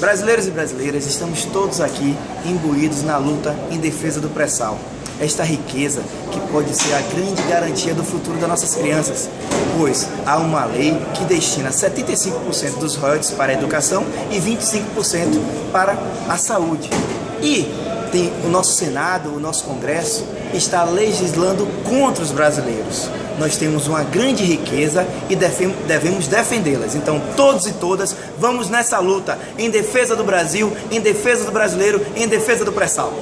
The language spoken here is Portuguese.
Brasileiros e brasileiras, estamos todos aqui imbuídos na luta em defesa do pré-sal. Esta riqueza que pode ser a grande garantia do futuro das nossas crianças, pois há uma lei que destina 75% dos royalties para a educação e 25% para a saúde. E tem o nosso Senado, o nosso Congresso, está legislando contra os brasileiros. Nós temos uma grande riqueza e devemos defendê-las. Então, todos e todas, vamos nessa luta em defesa do Brasil, em defesa do brasileiro, em defesa do pré-sal.